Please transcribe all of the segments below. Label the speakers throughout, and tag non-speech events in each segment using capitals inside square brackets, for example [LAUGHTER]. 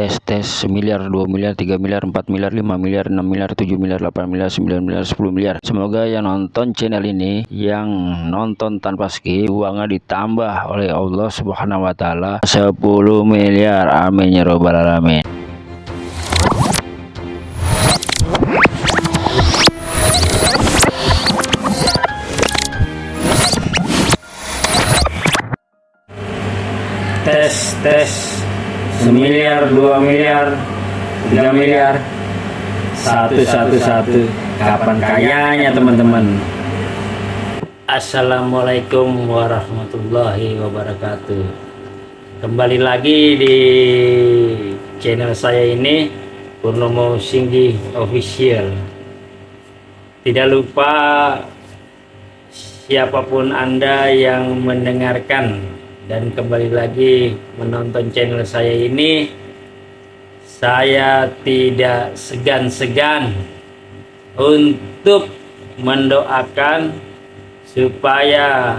Speaker 1: tes tes miliar 2 miliar 3 miliar 4 miliar 5 miliar 6 miliar 7 miliar 8 miliar 9 miliar 10 miliar. Semoga yang nonton channel ini yang nonton tanpa skip uangnya ditambah oleh Allah subhanahu wa ta'ala. 10 miliar. Amin ya robbal alamin. Tes tes semiliar dua miliar tiga miliar. Satu satu satu. Kapan kayanya teman-teman? Assalamualaikum warahmatullahi wabarakatuh. Kembali lagi di channel saya ini Purnomo Singgi Official. Tidak lupa siapa pun anda yang mendengarkan dan kembali lagi menonton channel saya ini saya tidak segan-segan untuk mendoakan supaya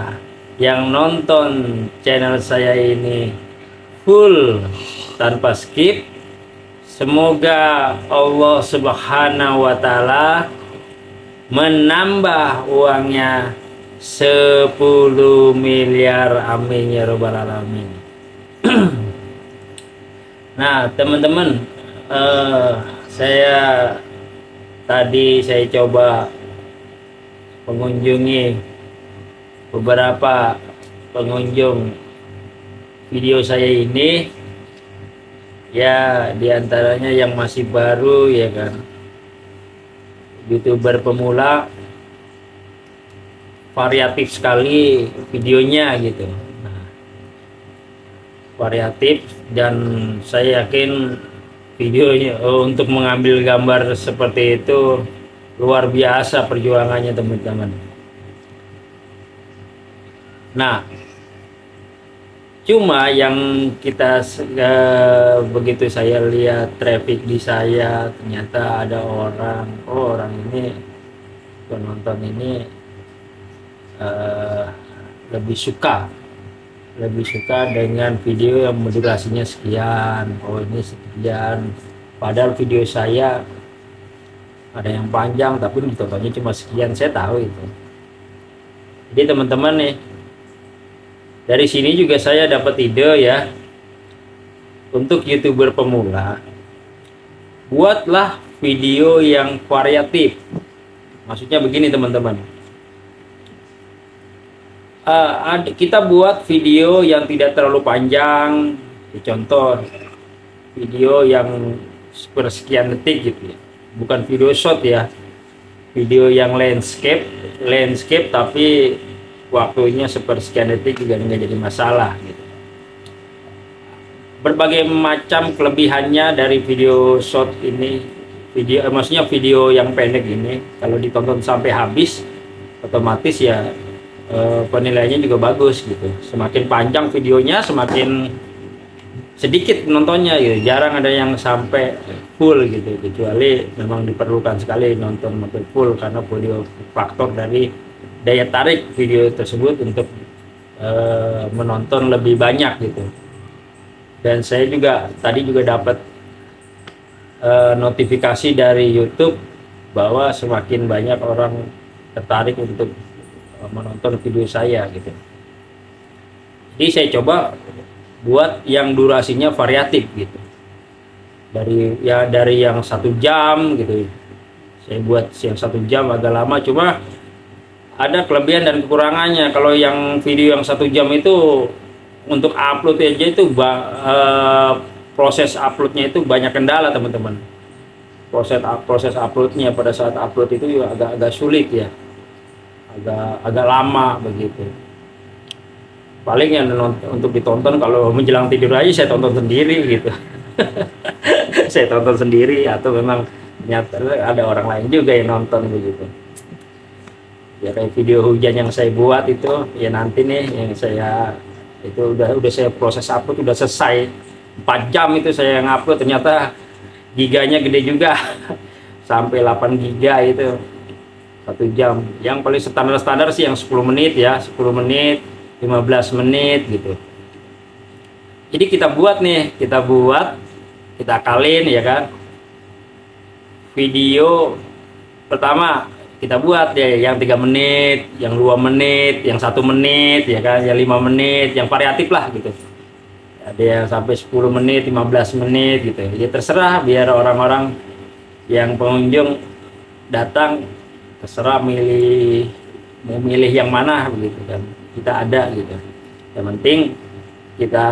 Speaker 1: yang nonton channel saya ini full tanpa skip. Semoga Allah subhanahu wa ta'ala menambah uangnya 10 miliar amin ya robbal alamin. [CLEARS THROAT] Nah teman-teman uh, saya tadi saya coba mengunjungi beberapa pengunjung video saya ini. Ya di antaranya yang masih baru ya kan? Youtuber pemula variatif sekali videonya gitu. Nah, variatif dan saya yakin videonya oh, untuk mengambil gambar seperti itu luar biasa perjuangannya teman-teman. Nah cuma yang kita uh, begitu saya lihat traffic di saya ternyata ada orang oh orang ini penonton ini uh, lebih suka. Lebih suka dengan video yang durasinya sekian oh ini sekian. Padahal video saya ada yang panjang tapi ditontonnya cuma sekian saya tahu itu. Jadi teman-teman nih dari sini juga saya dapat ide ya untuk youtuber pemula buatlah video yang variatif. Maksudnya begini teman-teman uh, kita buat video yang tidak terlalu panjang. Contoh video yang sepersekian detik gitu ya. Bukan video shot ya. Video yang landscape landscape tapi waktunya sepersekian detik juga nggak jadi masalah gitu. Berbagai macam kelebihannya dari video shot ini. Video eh, maksudnya video yang pendek ini. Kalau ditonton sampai habis otomatis ya uh, penilaiannya juga bagus gitu. Semakin panjang videonya semakin sedikit nontonnya gitu. Jarang ada yang sampai full gitu. Kecuali memang diperlukan sekali nonton sampai full karena video faktor dari daya tarik video tersebut untuk uh, menonton lebih banyak gitu. Dan saya juga tadi juga dapat uh, notifikasi dari YouTube bahwa semakin banyak orang tertarik untuk menonton video saya gitu. Jadi saya coba buat yang durasinya variatif gitu. Dari ya dari yang satu jam gitu. Saya buat yang satu jam agak lama cuma ada kelebihan dan kekurangannya. Kalau yang video yang satu jam itu untuk upload aja itu uh, proses uploadnya itu banyak kendala teman-teman. Proses proses uploadnya pada saat upload itu agak-agak sulit ya agak agak lama begitu. Paling yang untuk ditonton kalau menjelang tidur aja saya tonton sendiri gitu. [LAUGHS] Saya tonton sendiri atau memang ternyata ada orang lain juga yang nonton begitu. Ya kayak video hujan yang saya buat itu ya nanti nih yang saya itu udah udah saya proses upload udah selesai. 4 jam itu saya ngupload ternyata giganya gede juga. [LAUGHS] Sampai 8 giga itu satu jam. Yang paling standar-standar sih yang 10 menit ya 10 menit 15 menit gitu. Jadi kita buat nih kita buat kita akalin ya kan. Video pertama kita buat ya yang tiga menit yang dua menit yang satu menit ya kan yang lima menit yang variatif lah gitu. Ada yang sampai 10 menit 15 menit gitu. Ya terserah biar orang-orang yang pengunjung datang terserah milih mau milih yang mana begitu kan. Kita ada gitu. Yang penting kita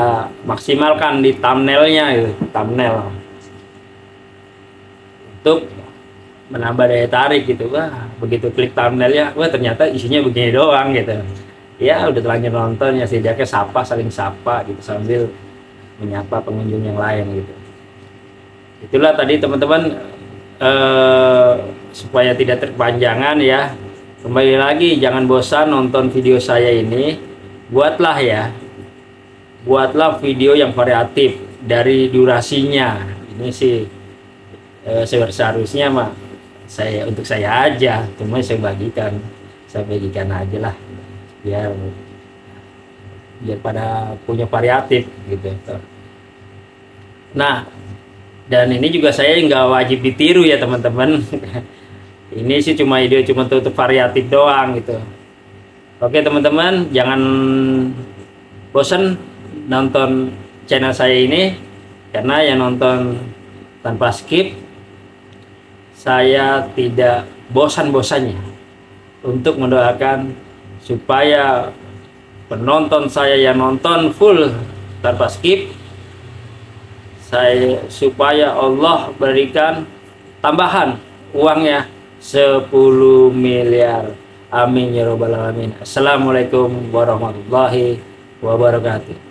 Speaker 1: maksimalkan di thumbnailnya gitu thumbnail. Untuk menambah daya tarik gitu wah begitu klik thumbnailnya wah ternyata isinya begini doang gitu. Ya udah terlanjur nonton ya setidaknya sapa saling sapa gitu sambil menyapa pengunjung yang lain gitu. Itulah tadi teman-teman eh, supaya tidak terpanjangan ya. Kembali lagi jangan bosan nonton video saya ini. Buatlah ya. Buatlah video yang variatif dari durasinya. Ini sih eh, seharusnya mah saya untuk saya aja. Cuma saya bagikan saya bagikan aja lah. Biar biar pada punya variatif gitu. Nah dan ini juga saya nggak wajib ditiru ya teman-teman. [LAUGHS] Ini sih cuma ide cuma untuk variatif doang gitu. Oke teman-teman jangan bosan nonton channel saya ini karena yang nonton tanpa skip saya tidak bosan-bosannya untuk mendoakan supaya penonton saya yang nonton full tanpa skip saya supaya Allah berikan tambahan uangnya 10 miliar. Amin ya robbal alamin. Assalamualaikum warahmatullahi wabarakatuh